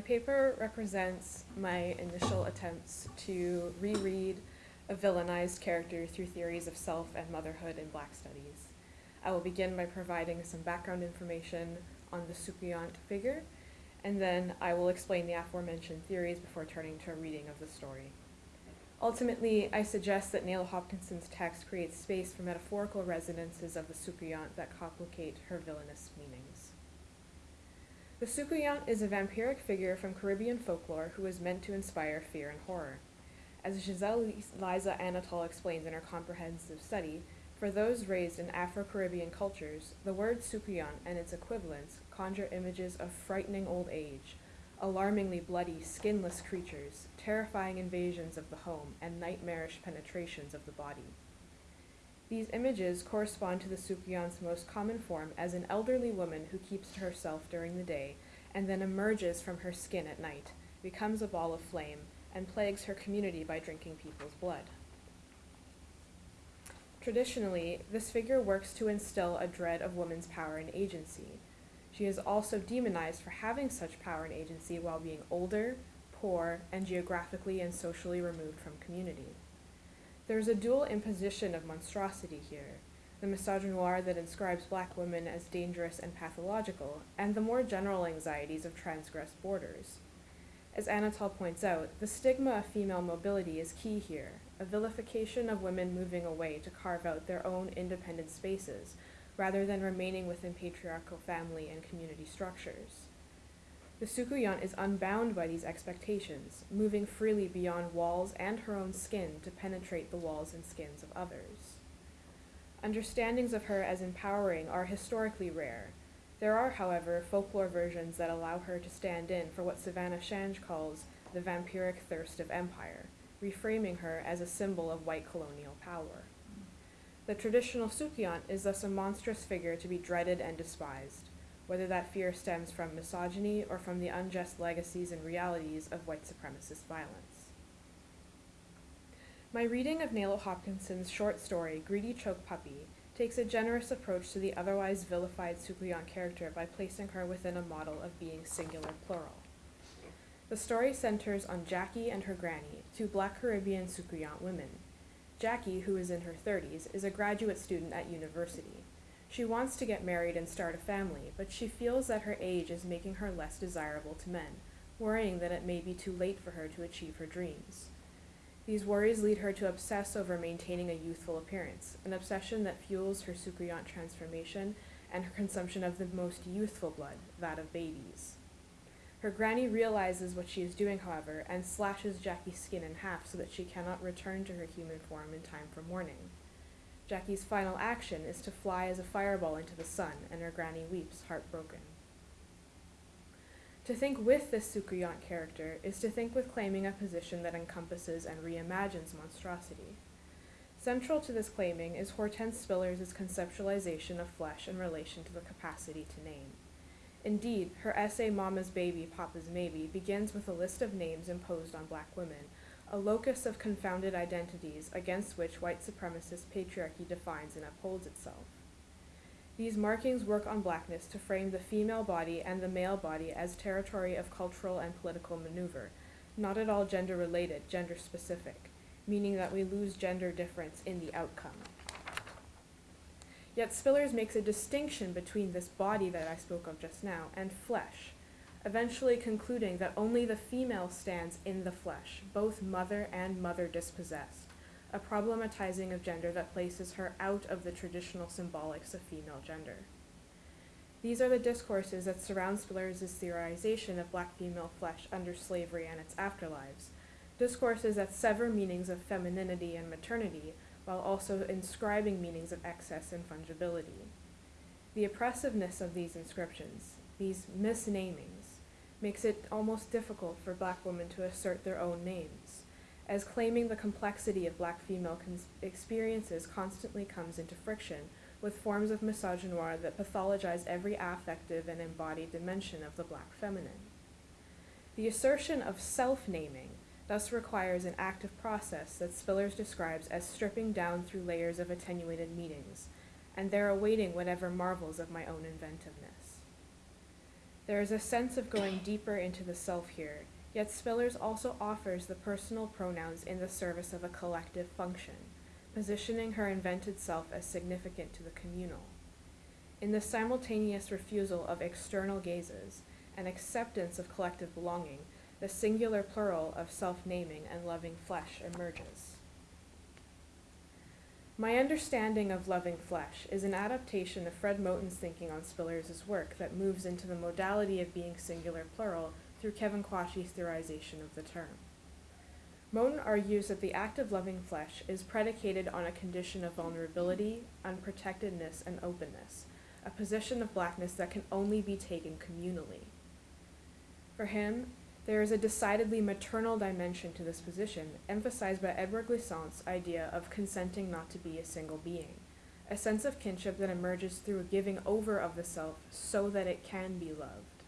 My paper represents my initial attempts to reread a villainized character through theories of self and motherhood in Black Studies. I will begin by providing some background information on the Soucouyant figure, and then I will explain the aforementioned theories before turning to a reading of the story. Ultimately, I suggest that Nalo Hopkinson's text creates space for metaphorical resonances of the Soucouyant that complicate her villainous meanings. The Soucouyant is a vampiric figure from Caribbean folklore who is meant to inspire fear and horror. As Giselle Liza Anatol explains in her comprehensive study, for those raised in Afro-Caribbean cultures, the word Soucouyant and its equivalents conjure images of frightening old age, alarmingly bloody, skinless creatures, terrifying invasions of the home, and nightmarish penetrations of the body. These images correspond to the Soucouyant's most common form as an elderly woman who keeps to herself during the day and then emerges from her skin at night, becomes a ball of flame, and plagues her community by drinking people's blood. Traditionally, this figure works to instill a dread of woman's power and agency. She is also demonized for having such power and agency while being older, poor, and geographically and socially removed from community. There's a dual imposition of monstrosity here the misogynoir that inscribes black women as dangerous and pathological, and the more general anxieties of transgressed borders. As Anatol points out, the stigma of female mobility is key here, a vilification of women moving away to carve out their own independent spaces, rather than remaining within patriarchal family and community structures. The Soucouyant is unbound by these expectations, moving freely beyond walls and her own skin to penetrate the walls and skins of others. Understandings of her as empowering are historically rare. There are, however, folklore versions that allow her to stand in for what Savannah Shange calls the vampiric thirst of empire, reframing her as a symbol of white colonial power. The traditional Soucouyant is thus a monstrous figure to be dreaded and despised whether that fear stems from misogyny or from the unjust legacies and realities of white supremacist violence. My reading of Nalo Hopkinson's short story, Greedy Choke Puppy, takes a generous approach to the otherwise vilified Soucouyant character by placing her within a model of being singular plural. The story centers on Jackie and her granny, two black Caribbean Soucouyant women. Jackie, who is in her 30s, is a graduate student at university. She wants to get married and start a family, but she feels that her age is making her less desirable to men, worrying that it may be too late for her to achieve her dreams. These worries lead her to obsess over maintaining a youthful appearance, an obsession that fuels her Soucouyant transformation and her consumption of the most youthful blood, that of babies. Her granny realizes what she is doing, however, and slashes Jackie's skin in half so that she cannot return to her human form in time for mourning. Jackie's final action is to fly as a fireball into the sun, and her granny weeps, heartbroken. To think with this Soucouyant character is to think with claiming a position that encompasses and reimagines monstrosity. Central to this claiming is Hortense Spillers' conceptualization of flesh in relation to the capacity to name. Indeed, her essay Mama's Baby, Papa's Maybe begins with a list of names imposed on black women, a locus of confounded identities against which white supremacist patriarchy defines and upholds itself. These markings work on blackness to frame the female body and the male body as territory of cultural and political maneuver, not at all gender related, gender specific, meaning that we lose gender difference in the outcome. Yet Spillers makes a distinction between this body that I spoke of just now and flesh, eventually concluding that only the female stands in the flesh, both mother and mother dispossessed, a problematizing of gender that places her out of the traditional symbolics of female gender. These are the discourses that surround Spillers' theorization of black female flesh under slavery and its afterlives, discourses that sever meanings of femininity and maternity while also inscribing meanings of excess and fungibility. The oppressiveness of these inscriptions, these misnamings, makes it almost difficult for black women to assert their own names, as claiming the complexity of black female experiences constantly comes into friction with forms of misogynoir that pathologize every affective and embodied dimension of the black feminine. The assertion of self-naming thus requires an active process that Spillers describes as stripping down through layers of attenuated meanings, and there awaiting whatever marvels of my own inventiveness. There is a sense of going deeper into the self here, yet Spillers also offers the personal pronouns in the service of a collective function, positioning her invented self as significant to the communal. In the simultaneous refusal of external gazes and acceptance of collective belonging, the singular plural of self naming and loving flesh emerges. My understanding of loving flesh is an adaptation of Fred Moten's thinking on Spillers' work that moves into the modality of being singular plural through Kevin Quashie's theorization of the term. Moten argues that the act of loving flesh is predicated on a condition of vulnerability, unprotectedness, and openness, a position of blackness that can only be taken communally. For him, there is a decidedly maternal dimension to this position, emphasized by Édouard Glissant's idea of consenting not to be a single being, a sense of kinship that emerges through a giving over of the self so that it can be loved.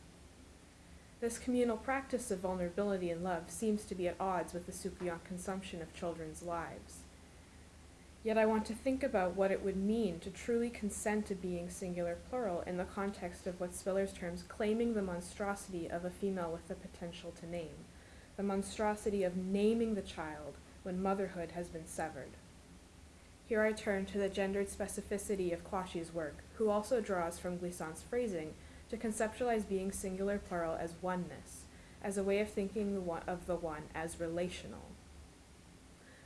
This communal practice of vulnerability and love seems to be at odds with the Soucouyant consumption of children's lives. Yet I want to think about what it would mean to truly consent to being singular plural in the context of what Spillers terms claiming the monstrosity of a female with the potential to name, the monstrosity of naming the child when motherhood has been severed. Here I turn to the gendered specificity of Quashie's work, who also draws from Glissant's phrasing to conceptualize being singular plural as oneness, as a way of thinking of the one as relational.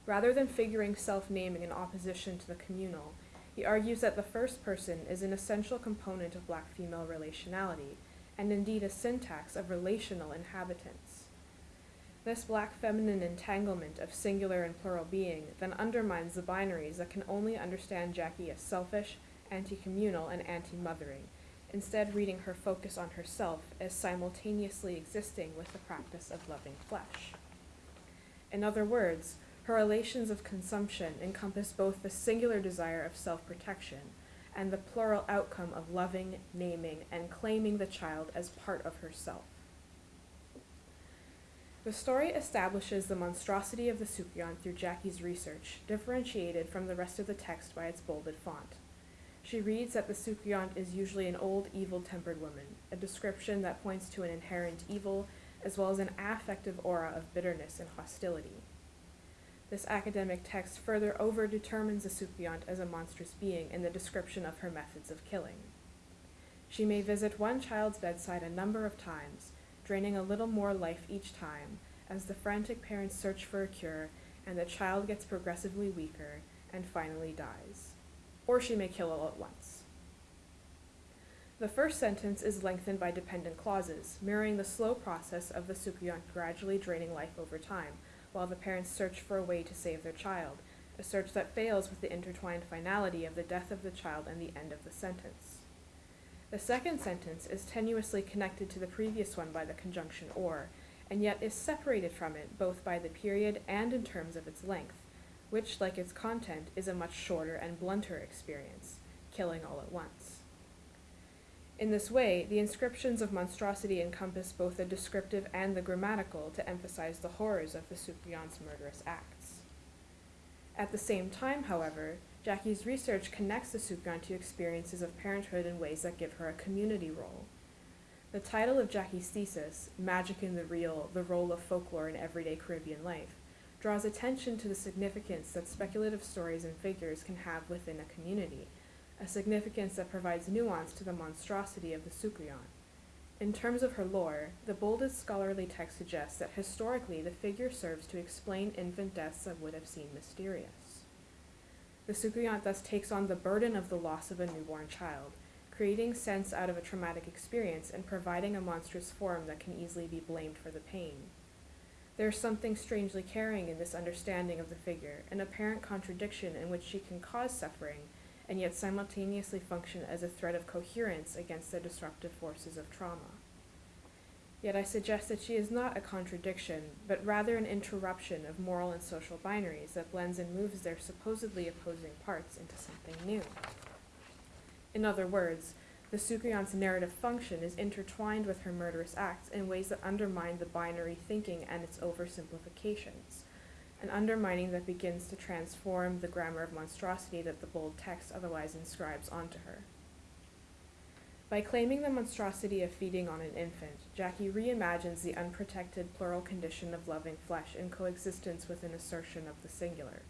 Rather than figuring self-naming in opposition to the communal, he argues that the first person is an essential component of black-female relationality, and indeed a syntax of relational inhabitants. This black feminine entanglement of singular and plural being then undermines the binaries that can only understand Jackie as selfish, anti-communal, and anti-mothering, instead reading her focus on herself as simultaneously existing with the practice of loving flesh. In other words, her relations of consumption encompass both the singular desire of self-protection and the plural outcome of loving, naming, and claiming the child as part of herself. The story establishes the monstrosity of the Soucouyant through Jackie's research, differentiated from the rest of the text by its bolded font. She reads that the Soucouyant is usually an old, evil-tempered woman, a description that points to an inherent evil as well as an affective aura of bitterness and hostility. This academic text further overdetermines the Soucouyant as a monstrous being in the description of her methods of killing. She may visit one child's bedside a number of times, draining a little more life each time, as the frantic parents search for a cure and the child gets progressively weaker and finally dies. Or she may kill all at once. The first sentence is lengthened by dependent clauses, mirroring the slow process of the Soucouyant gradually draining life over time, while the parents search for a way to save their child, a search that fails with the intertwined finality of the death of the child and the end of the sentence. The second sentence is tenuously connected to the previous one by the conjunction or, and yet is separated from it both by the period and in terms of its length, which, like its content, is a much shorter and blunter experience, killing all at once. In this way, the inscriptions of monstrosity encompass both the descriptive and the grammatical to emphasize the horrors of the Soucouyant's murderous acts. At the same time, however, Jackie's research connects the Soucouyant to experiences of parenthood in ways that give her a community role. The title of Jackie's thesis, Magic in the Real, the Role of Folklore in Everyday Caribbean Life, draws attention to the significance that speculative stories and figures can have within a community, a significance that provides nuance to the monstrosity of the Soucouyant. In terms of her lore, the boldest scholarly text suggests that historically the figure serves to explain infant deaths that would have seemed mysterious. The Soucouyant thus takes on the burden of the loss of a newborn child, creating sense out of a traumatic experience and providing a monstrous form that can easily be blamed for the pain. There is something strangely caring in this understanding of the figure, an apparent contradiction in which she can cause suffering and yet simultaneously function as a thread of coherence against the disruptive forces of trauma. Yet I suggest that she is not a contradiction, but rather an interruption of moral and social binaries that blends and moves their supposedly opposing parts into something new. In other words, the Soucouyant's narrative function is intertwined with her murderous acts in ways that undermine the binary thinking and its oversimplifications an undermining that begins to transform the grammar of monstrosity that the bold text otherwise inscribes onto her. By claiming the monstrosity of feeding on an infant, Jackie reimagines the unprotected plural condition of loving flesh in coexistence with an assertion of the singular.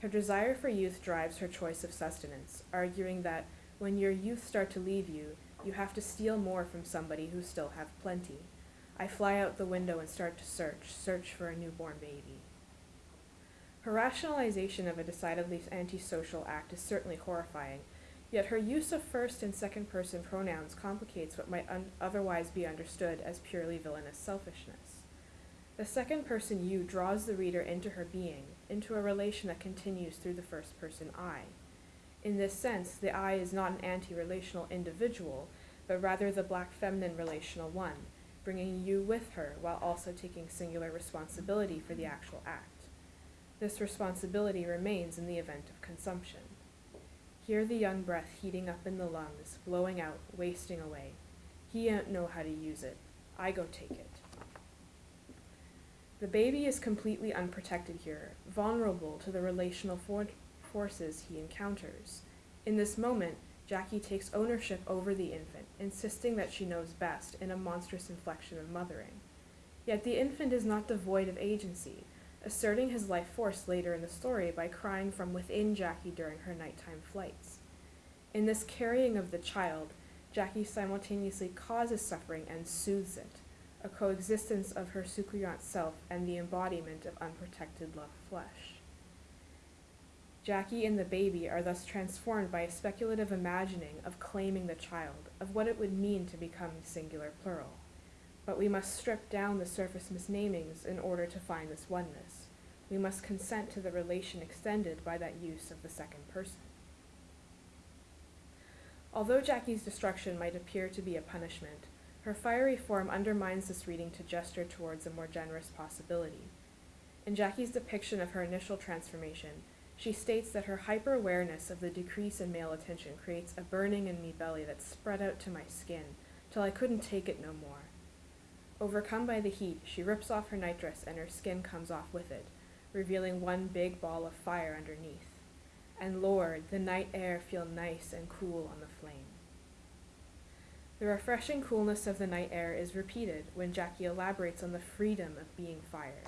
Her desire for youth drives her choice of sustenance, arguing that when your youth start to leave you, you have to steal more from somebody who still have plenty. I fly out the window and start to search, search for a newborn baby. Her rationalization of a decidedly antisocial act is certainly horrifying, yet her use of first and second person pronouns complicates what might otherwise be understood as purely villainous selfishness. The second person you draws the reader into her being, into a relation that continues through the first person I. In this sense, the I is not an anti relational individual, but rather the black feminine relational one, bringing you with her while also taking singular responsibility for the actual act. This responsibility remains in the event of consumption. Hear the young breath heating up in the lungs, blowing out, wasting away. He don't know how to use it. I go take it. The baby is completely unprotected here, vulnerable to the relational for- forces he encounters. In this moment, Jackie takes ownership over the infant, insisting that she knows best in a monstrous inflection of mothering. Yet the infant is not devoid of agency, asserting his life force later in the story by crying from within Jackie during her nighttime flights. In this carrying of the child, Jackie simultaneously causes suffering and soothes it, a coexistence of her soucouyant self and the embodiment of unprotected love flesh. Jackie and the baby are thus transformed by a speculative imagining of claiming the child, of what it would mean to become singular plural. But we must strip down the surface misnamings in order to find this oneness. We must consent to the relation extended by that use of the second person. Although Jackie's destruction might appear to be a punishment, her fiery form undermines this reading to gesture towards a more generous possibility. In Jackie's depiction of her initial transformation, she states that her hyper awareness of the decrease in male attention creates a burning in me belly that spread out to my skin till I couldn't take it no more. Overcome by the heat, she rips off her nightdress and her skin comes off with it, revealing one big ball of fire underneath. And Lord, the night air feel nice and cool on the flame. The refreshing coolness of the night air is repeated when Jackie elaborates on the freedom of being fire.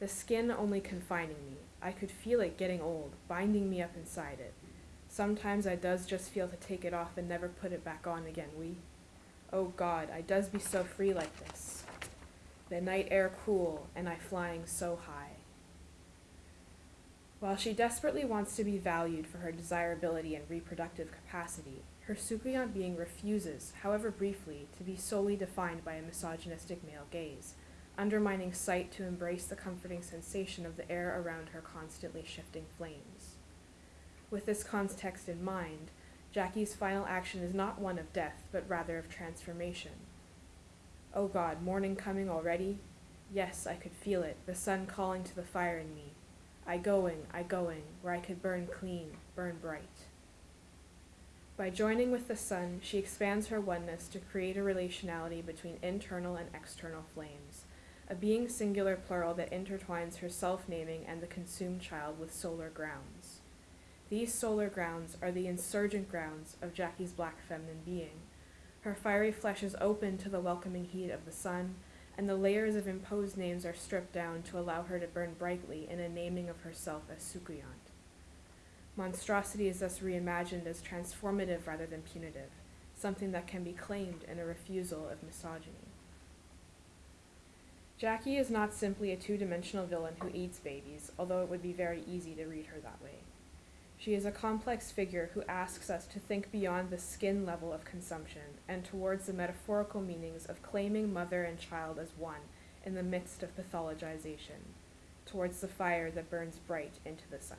The skin only confining me, I could feel it getting old, binding me up inside it. Sometimes I does just feel to take it off and never put it back on again, we. Oh God, I does be so free like this. The night air cool, and I flying so high. While she desperately wants to be valued for her desirability and reproductive capacity, her soucouyant being refuses, however briefly, to be solely defined by a misogynistic male gaze undermining sight to embrace the comforting sensation of the air around her constantly shifting flames. With this context in mind, Jackie's final action is not one of death, but rather of transformation. Oh God, morning coming already? Yes, I could feel it, the sun calling to the fire in me. I going, I going, where I could burn clean, burn bright. By joining with the sun, she expands her oneness to create a relationality between internal and external flames a being singular plural that intertwines her self naming and the consumed child with solar grounds. These solar grounds are the insurgent grounds of Jackie's black feminine being. Her fiery flesh is open to the welcoming heat of the sun, and the layers of imposed names are stripped down to allow her to burn brightly in a naming of herself as soucouyant. Monstrosity is thus reimagined as transformative rather than punitive, something that can be claimed in a refusal of misogyny. Jackie is not simply a two dimensional villain who eats babies, although it would be very easy to read her that way. She is a complex figure who asks us to think beyond the skin level of consumption and towards the metaphorical meanings of claiming mother and child as one in the midst of pathologization, towards the fire that burns bright into the sun.